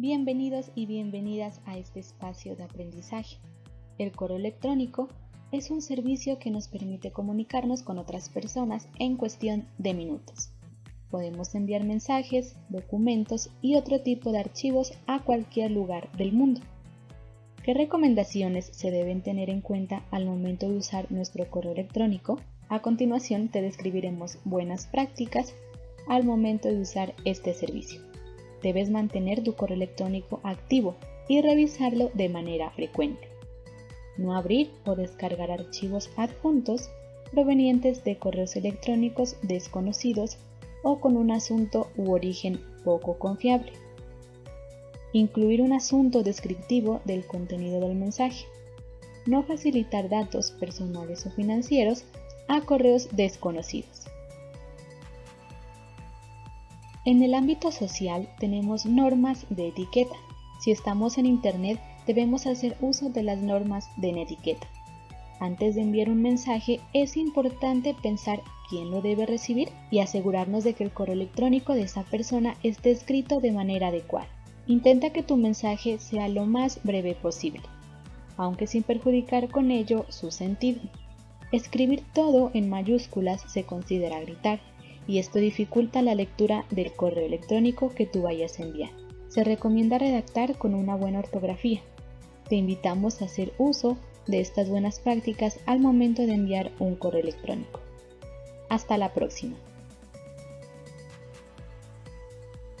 Bienvenidos y bienvenidas a este espacio de aprendizaje. El correo electrónico es un servicio que nos permite comunicarnos con otras personas en cuestión de minutos. Podemos enviar mensajes, documentos y otro tipo de archivos a cualquier lugar del mundo. ¿Qué recomendaciones se deben tener en cuenta al momento de usar nuestro correo electrónico? A continuación te describiremos buenas prácticas al momento de usar este servicio. Debes mantener tu correo electrónico activo y revisarlo de manera frecuente. No abrir o descargar archivos adjuntos provenientes de correos electrónicos desconocidos o con un asunto u origen poco confiable. Incluir un asunto descriptivo del contenido del mensaje. No facilitar datos personales o financieros a correos desconocidos. En el ámbito social tenemos normas de etiqueta. Si estamos en Internet debemos hacer uso de las normas de etiqueta. Antes de enviar un mensaje es importante pensar quién lo debe recibir y asegurarnos de que el correo electrónico de esa persona esté escrito de manera adecuada. Intenta que tu mensaje sea lo más breve posible, aunque sin perjudicar con ello su sentido. Escribir todo en mayúsculas se considera gritar y esto dificulta la lectura del correo electrónico que tú vayas a enviar. Se recomienda redactar con una buena ortografía. Te invitamos a hacer uso de estas buenas prácticas al momento de enviar un correo electrónico. Hasta la próxima.